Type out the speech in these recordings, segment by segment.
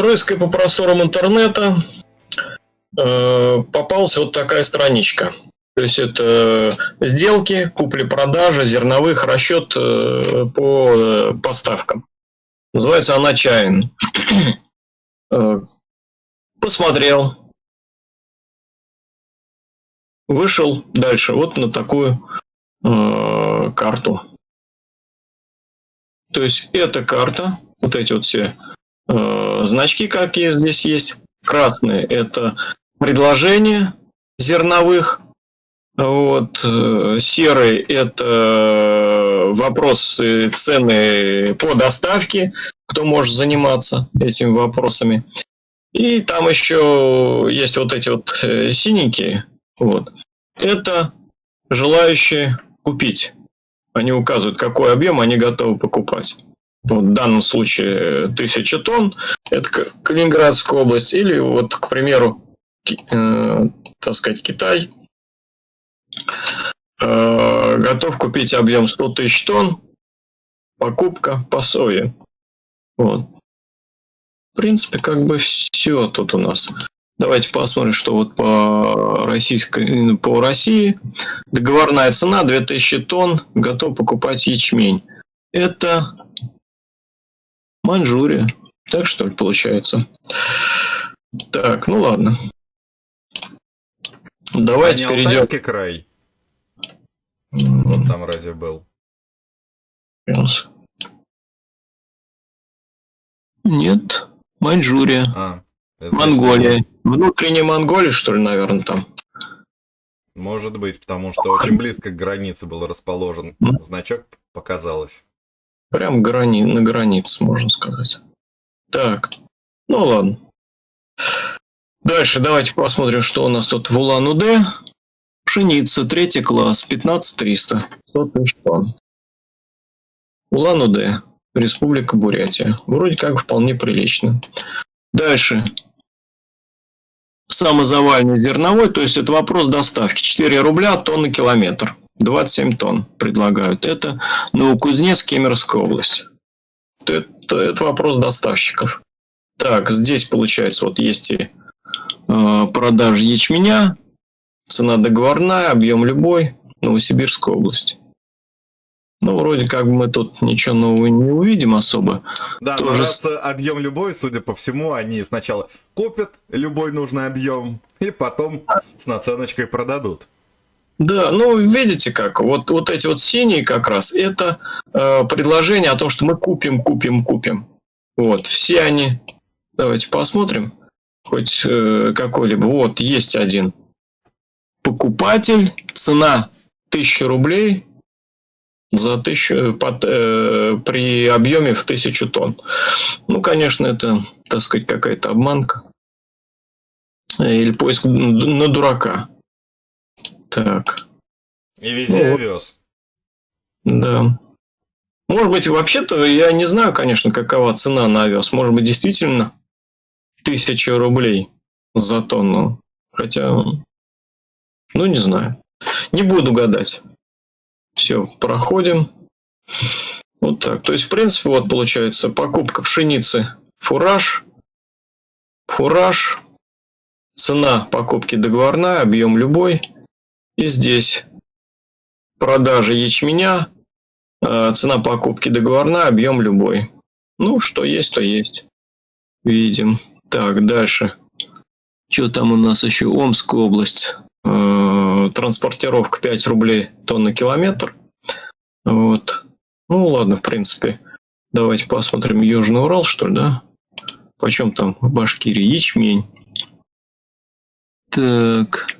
рыская по просторам интернета, э, попалась вот такая страничка. То есть это сделки, купли-продажи, зерновых, расчет э, по э, поставкам. Называется она Чайн. Э, посмотрел. Вышел дальше вот на такую карту. То есть эта карта, вот эти вот все значки, какие здесь есть. Красные это предложения зерновых. Вот, э, серый это вопросы цены по доставке, кто может заниматься этими вопросами. И там еще есть вот эти вот э, синенькие. Вот. Это желающие купить. Они указывают, какой объем они готовы покупать. Вот в данном случае 1000 тонн, это Калининградская область, или вот, к примеру, э, так сказать, Китай э, готов купить объем 100 тысяч тонн, покупка по сое. Вот. В принципе, как бы все тут у нас. Давайте посмотрим, что вот по, российской, по России. Договорная цена 2000 тонн, готов покупать ячмень. Это Маньчжурия. Так что ли получается? Так, ну ладно. Давайте а перейдем. Алтайский край. Вот там разве был? Нет, Маньчжурия. А, Монголия. Внутренняя Монголия, что ли, наверное, там. Может быть, потому что очень близко к границе был расположен. Значок показалось. Прям грани... на границе, можно сказать. Так, ну ладно. Дальше давайте посмотрим, что у нас тут в Улан-Удэ. Пшеница, третий класс, 15300, 100 тысяч тонн. Улан-Удэ, Республика Бурятия. Вроде как вполне прилично. Дальше. Самозавальный зерновой, то есть это вопрос доставки. 4 рубля тонна километр. 27 тонн предлагают. Это Новокузнецк, Кемеровская область. Это, это вопрос доставщиков. Так, здесь получается, вот есть и э, продажи ячменя, цена договорная, объем любой, Новосибирская область. Ну, вроде как мы тут ничего нового не увидим особо. Да, Тоже... раз объем любой, судя по всему, они сначала купят любой нужный объем, и потом с наценочкой продадут. Да, ну видите как, вот, вот эти вот синие как раз, это э, предложение о том, что мы купим, купим, купим. Вот, все они, давайте посмотрим, хоть э, какой-либо, вот есть один. Покупатель, цена 1000 рублей за тысячу, под, э, при объеме в 1000 тонн. Ну, конечно, это, так сказать, какая-то обманка. Или поиск на дурака. Так. И везде ну, вез. Да. Может быть, вообще-то, я не знаю, конечно, какова цена на овес. Может быть, действительно тысяча рублей за тонну. Хотя, ну, не знаю. Не буду гадать. Все, проходим. Вот так. То есть, в принципе, вот получается покупка пшеницы, фураж, фураж, цена покупки договорная, объем любой – и здесь продажа ячменя, э, цена покупки договорная, объем любой. Ну, что есть, то есть. Видим. Так, дальше. Что там у нас еще? Омская область. Э, транспортировка 5 рублей тонна километр. Вот. Ну, ладно, в принципе. Давайте посмотрим Южный Урал, что ли, да? Почем там в Башкирии ячмень? Так.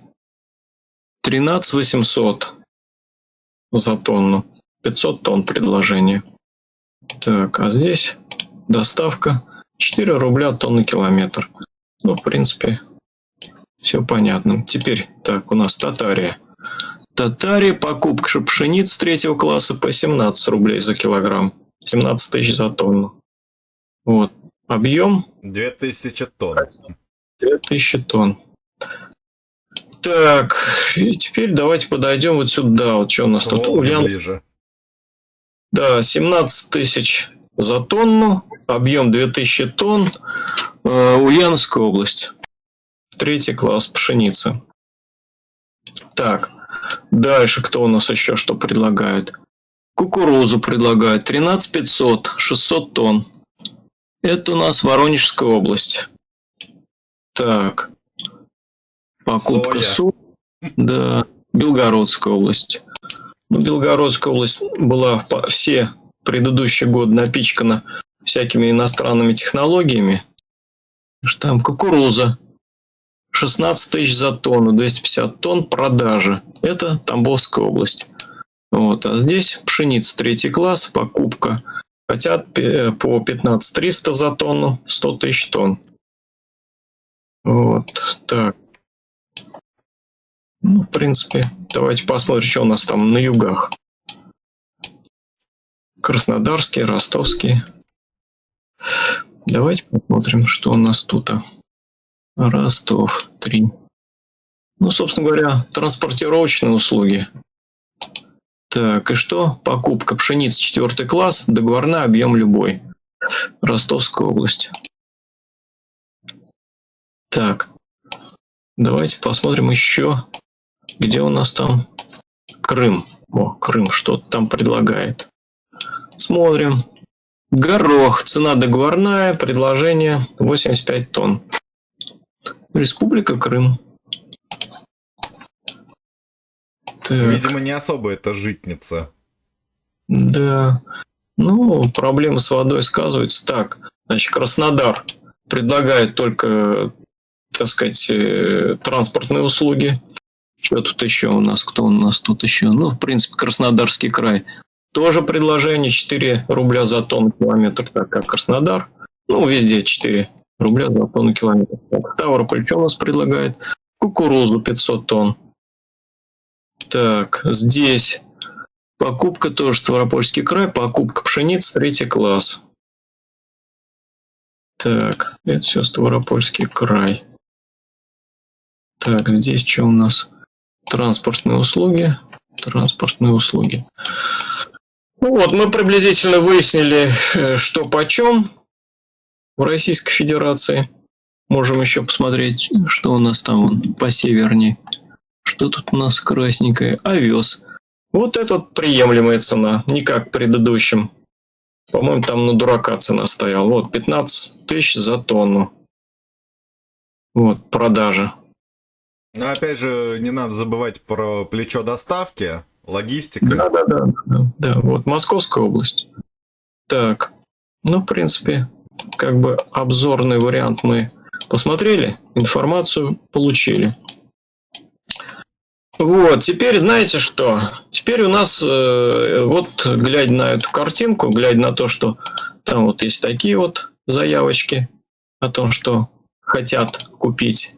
13 800 за тонну. 500 тонн предложение. Так, а здесь доставка 4 рубля тонна километр. Ну, в принципе, все понятно. Теперь, так, у нас Татария. Татария, покупка пшеницы третьего класса по 17 рублей за килограмм. 17 тысяч за тонну. Вот. Объем? 2000 тонн. 2000 тонн. Так, и теперь давайте подойдем вот сюда. Вот что у нас тут? Ульян... ближе. Да, 17 тысяч за тонну, объем 2000 тонн. Э, Ульяновская область. Третий класс пшеницы. Так, дальше кто у нас еще что предлагает? Кукурузу предлагают 13 500, 600 тонн. Это у нас Воронежская область. Так. Покупка соли. Да. Белгородская область. Ну, Белгородская область была все предыдущие годы напичкана всякими иностранными технологиями. Там кукуруза. 16 тысяч за тонну, 250 тонн продажи. Это Тамбовская область. Вот. А здесь пшеница третий класс, покупка. Хотят по 15 300 за тонну, 100 тысяч тонн. Вот, так. Ну, в принципе, давайте посмотрим, что у нас там на югах. Краснодарский, Ростовский. Давайте посмотрим, что у нас тут. Ростов, 3. Ну, собственно говоря, транспортировочные услуги. Так, и что? Покупка пшеницы 4 класс, договорной объем любой. Ростовская область. Так, давайте посмотрим еще, где у нас там Крым. О, Крым что-то там предлагает. Смотрим. Горох. Цена договорная. Предложение 85 тонн. Республика Крым. Так. Видимо, не особо это житница. Да. Ну, проблемы с водой сказываются. Так, значит, Краснодар предлагает только, так сказать, э, транспортные услуги. Что тут еще у нас? Кто у нас тут еще? Ну, в принципе, Краснодарский край. Тоже предложение 4 рубля за тонну километр, так как Краснодар. Ну, везде 4 рубля за тонну километр. Так, Ставрополь что у нас предлагает? Кукурузу 500 тонн. Так, здесь покупка тоже Ставропольский край, покупка пшеницы, третий класс. Так, это все Ставропольский край. Так, здесь что у нас? Транспортные услуги. Транспортные услуги. Ну вот, мы приблизительно выяснили, э, что почем в Российской Федерации. Можем еще посмотреть, что у нас там по севернее. Что тут у нас красненькое? Овес. Вот это приемлемая цена, не как предыдущим. По-моему, там на дурака цена стояла. Вот, 15 тысяч за тонну. Вот, продажа. Но опять же, не надо забывать про плечо доставки, логистика. Да, да, да, да, да. Вот, Московская область. Так, ну, в принципе, как бы обзорный вариант мы посмотрели, информацию получили. Вот, теперь знаете что? Теперь у нас, э, вот глядя на эту картинку, глядя на то, что там вот есть такие вот заявочки о том, что хотят купить.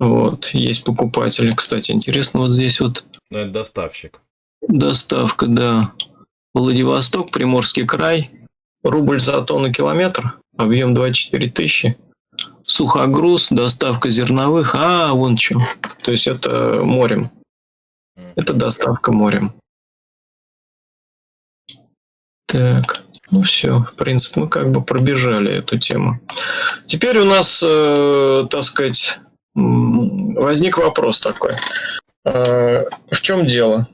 Вот, есть покупатели. Кстати, интересно, вот здесь вот... Ну, это доставщик. Доставка, да. Владивосток, Приморский край. Рубль за тонну километр. Объем 24 тысячи. Сухогруз, доставка зерновых. А, вон что. То есть это морем. Это доставка морем. Так, ну все, в принципе, мы как бы пробежали эту тему. Теперь у нас, э, так сказать, возник вопрос такой. Э, в чем дело?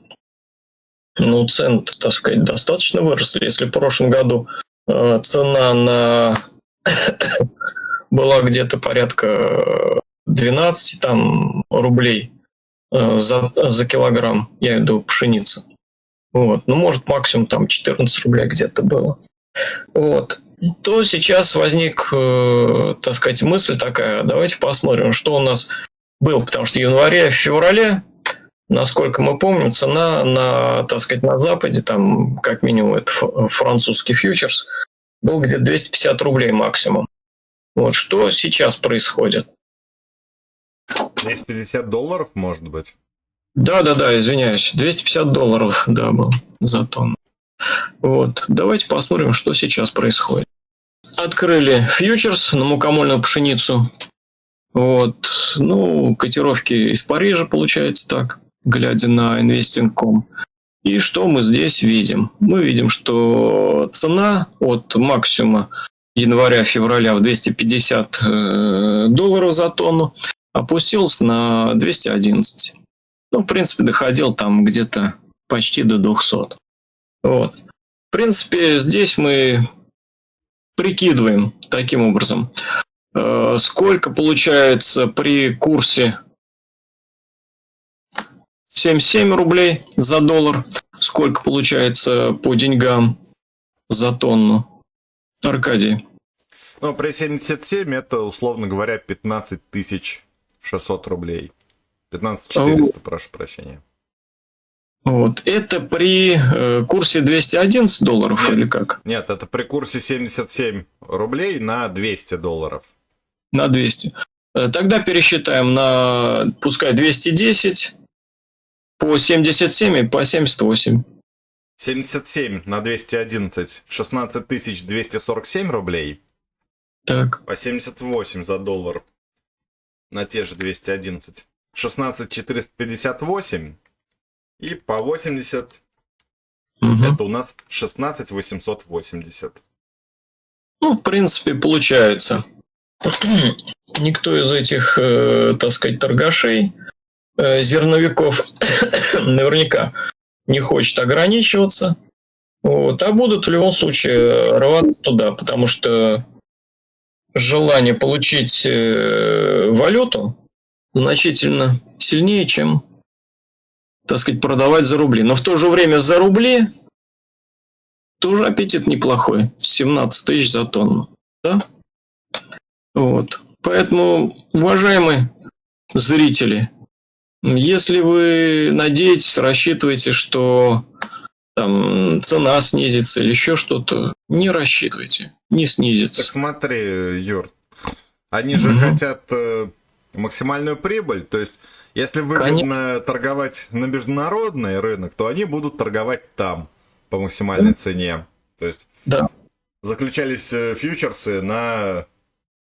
Ну, цены, так сказать, достаточно выросли. Если в прошлом году э, цена на была где-то порядка 12 там, рублей Э, за, за килограмм, я виду пшеницы. Вот. Ну, может, максимум там 14 рублей где-то было. Вот. То сейчас возник, э, так сказать, мысль такая, давайте посмотрим, что у нас было, потому что в январе, в феврале, насколько мы помним, цена на, так сказать, на Западе, там, как минимум, это французский фьючерс, был где-то 250 рублей максимум. Вот что сейчас происходит? 250 долларов, может быть? Да, да, да, извиняюсь. 250 долларов, да, был за тонну. Вот, давайте посмотрим, что сейчас происходит. Открыли фьючерс на мукомольную пшеницу. Вот, ну, котировки из Парижа, получается так, глядя на investing.com. И что мы здесь видим? Мы видим, что цена от максимума января-февраля в 250 э, долларов за тонну, опустился на 211. Ну, в принципе, доходил там где-то почти до 200. Вот. В принципе, здесь мы прикидываем таким образом, э, сколько получается при курсе 77 рублей за доллар, сколько получается по деньгам за тонну. Аркадий. Ну, при 77 это, условно говоря, 15 600 рублей. 15 400, прошу прощения. Вот. Это при э, курсе 211 долларов нет, или как? Нет, это при курсе 77 рублей на 200 долларов. На 200. Э, тогда пересчитаем на, пускай, 210 по 77 и по 78. 77 на 211, 16 247 рублей. Так. По 78 за доллар на те же 211. 16 458 и по 80 угу. это у нас 16 880. Ну, в принципе, получается. Никто из этих, э, так сказать, торгашей, э, зерновиков наверняка не хочет ограничиваться. Вот, а будут в любом случае рваться туда, потому что желание получить э, валюту значительно сильнее, чем так сказать, продавать за рубли. Но в то же время за рубли тоже аппетит неплохой. 17 тысяч за тонну. Да? Вот. Поэтому, уважаемые зрители, если вы надеетесь, рассчитываете, что там цена снизится или еще что-то, не рассчитывайте, не снизится. Так смотри, Юр, они же угу. хотят э, максимальную прибыль, то есть если выгодно Конечно. торговать на международный рынок, то они будут торговать там по максимальной цене. То есть да. заключались э, фьючерсы на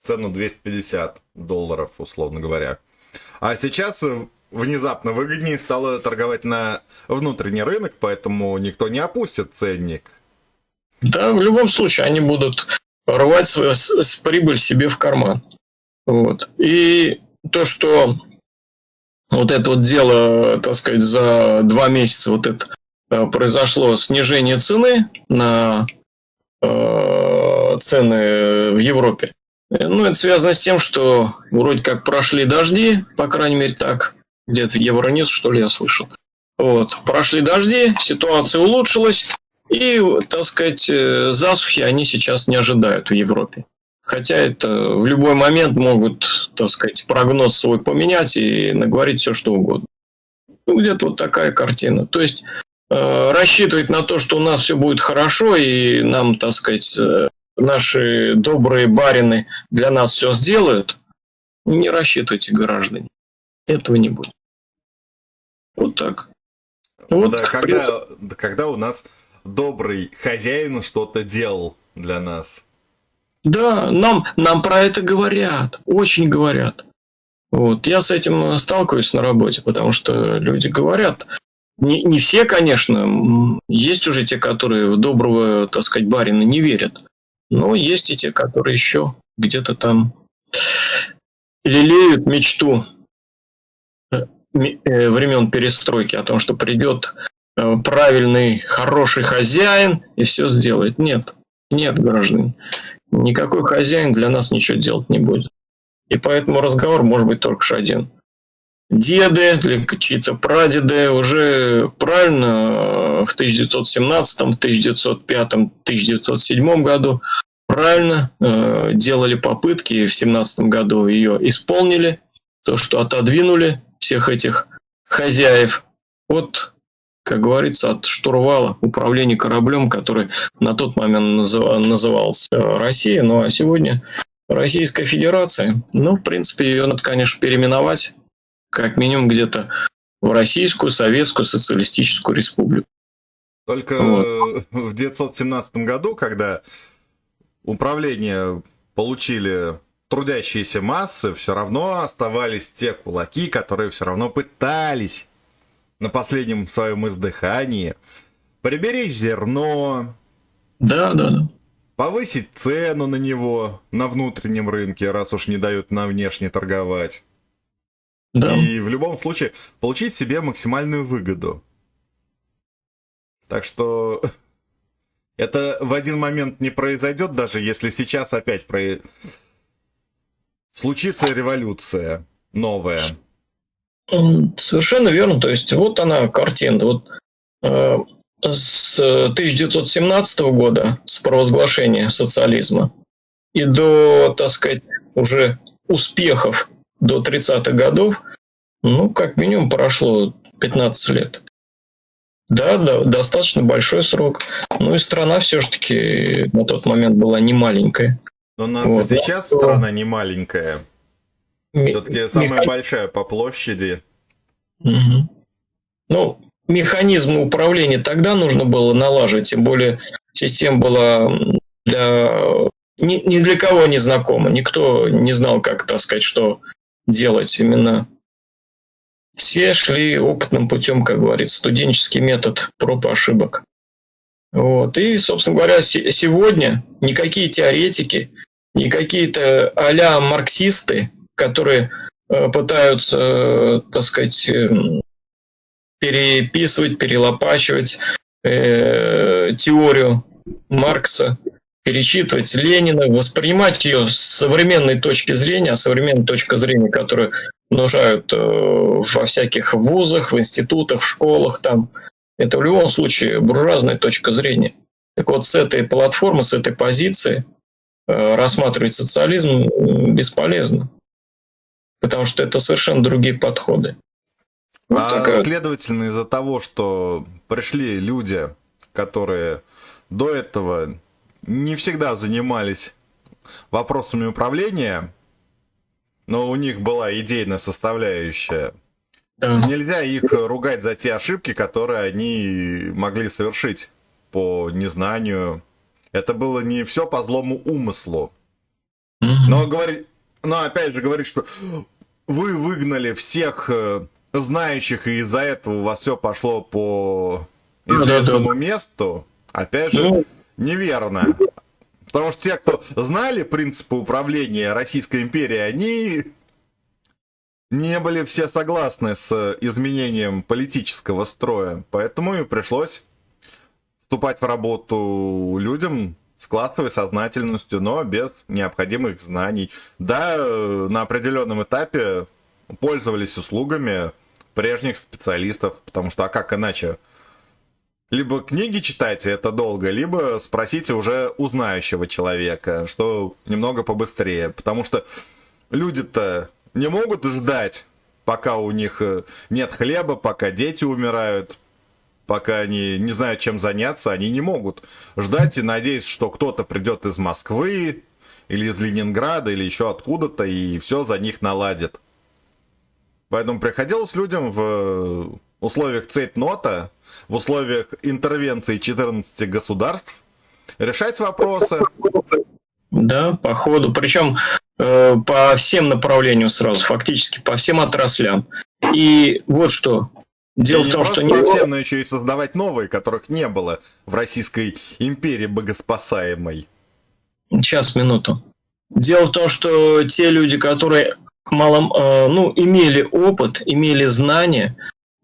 цену 250 долларов, условно говоря. А сейчас э, внезапно выгоднее стало торговать на внутренний рынок, поэтому никто не опустит ценник. Да, в любом случае они будут рвать свою с, прибыль себе в карман. Вот. И то, что вот это вот дело, так сказать, за два месяца вот это э, произошло снижение цены на э, цены в Европе. Ну, это связано с тем, что вроде как прошли дожди, по крайней мере так, где-то в Евроньюз, что ли, я слышал. Вот, прошли дожди, ситуация улучшилась, и, так сказать, э, засухи они сейчас не ожидают в Европе. Хотя это в любой момент могут, так сказать, прогноз свой поменять и наговорить все, что угодно. Ну, где-то вот такая картина. То есть э, рассчитывать на то, что у нас все будет хорошо, и нам, так сказать, э, наши добрые барины для нас все сделают, не рассчитывайте, граждане. Этого не будет. Вот так. Вот, да, когда, принципе... когда у нас добрый хозяин что-то делал для нас. Да, нам, нам про это говорят, очень говорят. Вот. Я с этим сталкиваюсь на работе, потому что люди говорят. Не, не все, конечно, есть уже те, которые в доброго, так сказать, барина не верят. Но есть и те, которые еще где-то там лелеют мечту э, э, времен перестройки о том, что придет э, правильный, хороший хозяин и все сделает. Нет, нет, граждане никакой хозяин для нас ничего делать не будет. И поэтому разговор может быть только один. Деды или чьи-то прадеды уже правильно в 1917, 1905, 1907 году правильно э, делали попытки, в 17 году ее исполнили, то, что отодвинули всех этих хозяев от как говорится, от штурвала управления кораблем, который на тот момент назывался Россия, ну а сегодня Российская Федерация. Ну, в принципе, ее надо, конечно, переименовать, как минимум где-то в Российскую Советскую Социалистическую Республику. Только вот. в 1917 году, когда управление получили трудящиеся массы, все равно оставались те кулаки, которые все равно пытались на последнем своем издыхании, приберечь зерно. Да, да, да. повысить цену на него на внутреннем рынке, раз уж не дают на внешне торговать. Да. И в любом случае получить себе максимальную выгоду. Так что это в один момент не произойдет, даже если сейчас опять про... случится революция новая. Совершенно верно. То есть вот она картина. Вот э, с 1917 года, с провозглашения социализма, и до, так сказать, уже успехов до 30-х годов, ну, как минимум прошло 15 лет. Да, да, достаточно большой срок. Ну и страна все-таки на тот момент была не маленькая. Но у нас вот, сейчас да, страна не маленькая. Все-таки самая Механ... большая по площади. Угу. Ну, механизмы управления тогда нужно было налаживать, тем более система была для ни, ни для кого не знакома. Никто не знал, как, так сказать, что делать именно. Все шли опытным путем, как говорится, студенческий метод проб и ошибок. Вот. И, собственно говоря, сегодня никакие теоретики, ни какие-то а марксисты, которые э, пытаются, э, так сказать, эм, переписывать, перелопачивать э, теорию Маркса, перечитывать Ленина, воспринимать ее с современной точки зрения, а современной точки зрения, которую нуждают э, во всяких вузах, в институтах, в школах, там, это в любом случае буржуазная точка зрения. Так вот, с этой платформы, с этой позиции э, рассматривать социализм бесполезно, потому что это совершенно другие подходы. Вот а такая... следовательно, из-за того, что пришли люди, которые до этого не всегда занимались вопросами управления, но у них была идейная составляющая, да. нельзя их ругать за те ошибки, которые они могли совершить по незнанию. Это было не все по злому умыслу. Но, говорит, но опять же говорит, что вы выгнали всех э, знающих, и из-за этого у вас все пошло по известному да, да, месту, опять же, ну, неверно. Потому что те, кто знали принципы управления Российской империей, они не были все согласны с изменением политического строя. Поэтому и пришлось вступать в работу людям с классовой сознательностью, но без необходимых знаний. Да, на определенном этапе пользовались услугами прежних специалистов, потому что а как иначе? Либо книги читайте, это долго, либо спросите уже у знающего человека, что немного побыстрее, потому что люди-то не могут ждать, пока у них э, нет хлеба, пока дети умирают, пока они не знают, чем заняться, они не могут ждать и надеяться, что кто-то придет из Москвы или из Ленинграда или еще откуда-то и все за них наладит. Поэтому приходилось людям в условиях цейтнота, в условиях интервенции 14 государств решать вопросы. Да, по ходу. Причем э, по всем направлениям сразу, фактически по всем отраслям. И вот что. Дело и в том, что не всем, но еще и создавать новые, которых не было в Российской империи богоспасаемой. Сейчас, минуту. Дело в том, что те люди, которые малом, э, ну, имели опыт, имели знания,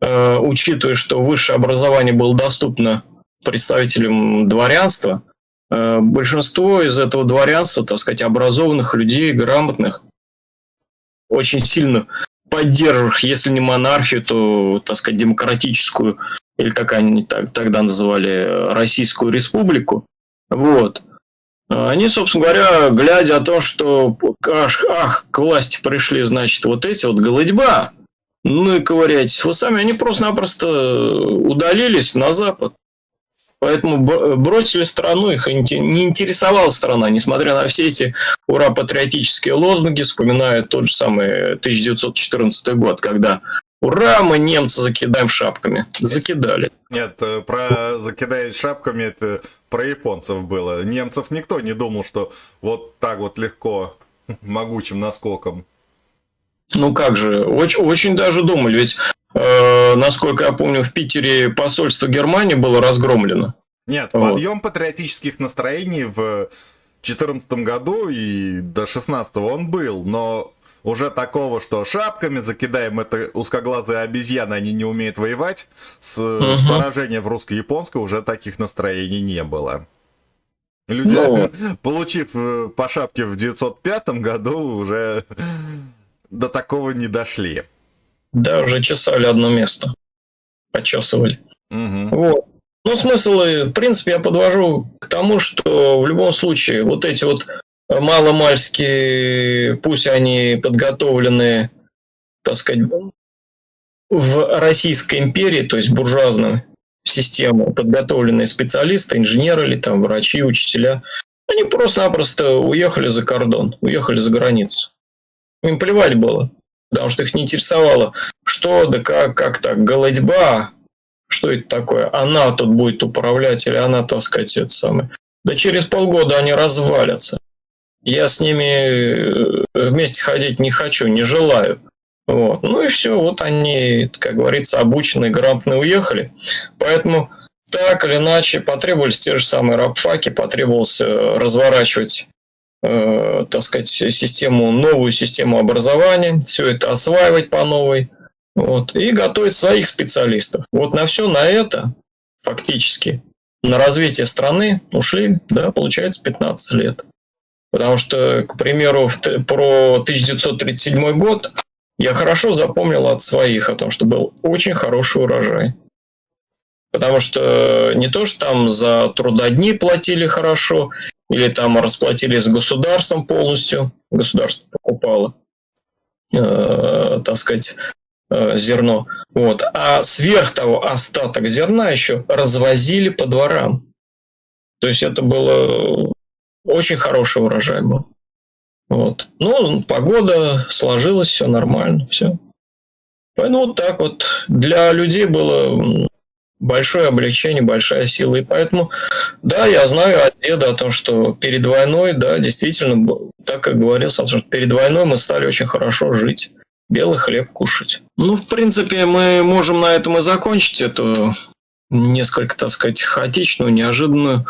э, учитывая, что высшее образование было доступно представителям дворянства, э, большинство из этого дворянства, так сказать, образованных людей, грамотных, очень сильно поддерживавших, если не монархию, то, так сказать, демократическую, или как они так, тогда называли, Российскую Республику, вот, они, собственно говоря, глядя о том, что ах, ах, к власти пришли, значит, вот эти вот голодьба, ну и ковыряйтесь. Вы сами, они просто-напросто удалились на Запад. Поэтому бросили страну, их не интересовала страна, несмотря на все эти ура-патриотические лозунги, вспоминая тот же самый 1914 год, когда Ура, мы немцы закидаем шапками. Закидали. Нет, э, про закидать шапками это про японцев было. Немцев никто не думал, что вот так вот легко, могучим наскоком. Ну как же, очень, очень даже думали. Ведь, э, насколько я помню, в Питере посольство Германии было разгромлено. Нет, вот. подъем патриотических настроений в 2014 году и до 16 он был, но уже такого, что шапками закидаем это узкоглазые обезьяны, они не умеют воевать, с угу. поражения в русско-японской уже таких настроений не было. Люди, ну, получив э, по шапке в 905 году, уже до такого не дошли. Да, уже чесали одно место. Почесывали. Угу. Вот. Ну, смысл, в принципе, я подвожу к тому, что в любом случае вот эти вот маломальские, пусть они подготовлены, так сказать, в Российской империи, то есть буржуазную систему, подготовленные специалисты, инженеры или там врачи, учителя, они просто-напросто уехали за кордон, уехали за границу. Им плевать было, потому что их не интересовало, что да как, как так, голодьба, что это такое, она тут будет управлять или она, так сказать, это самое. Да через полгода они развалятся. Я с ними э, вместе ходить не хочу, не желаю. Вот. Ну и все, вот они, как говорится, обученные, грамотные уехали. Поэтому так или иначе потребовались те же самые рабфаки, потребовалось э, разворачивать так сказать, систему, новую систему образования, все это осваивать по новой, вот, и готовить своих специалистов. Вот на все на это фактически на развитие страны ушли, да, получается, 15 лет. Потому что, к примеру, про 1937 год я хорошо запомнил от своих о том, что был очень хороший урожай. Потому что не то, что там за трудодни платили хорошо, или там расплатились с государством полностью, государство покупало, э, так сказать, э, зерно. Вот. А сверх того остаток зерна еще развозили по дворам. То есть это было очень хороший урожай был. Вот. Ну, погода сложилась, все нормально, все. Поэтому вот так вот для людей было большое облегчение, большая сила. И поэтому, да, я знаю от деда о том, что перед войной, да, действительно, так как говорил что перед войной мы стали очень хорошо жить, белый хлеб кушать. Ну, в принципе, мы можем на этом и закончить эту несколько, так сказать, хаотичную, неожиданную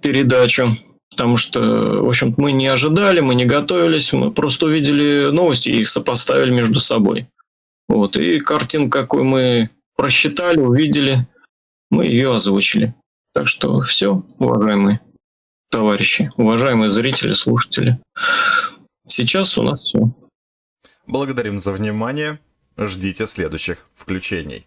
передачу. Потому что, в общем мы не ожидали, мы не готовились, мы просто увидели новости и их сопоставили между собой. Вот. И картинку, какую мы просчитали, увидели, мы ее озвучили. Так что все, уважаемые товарищи, уважаемые зрители, слушатели. Сейчас у нас все. Благодарим за внимание. Ждите следующих включений.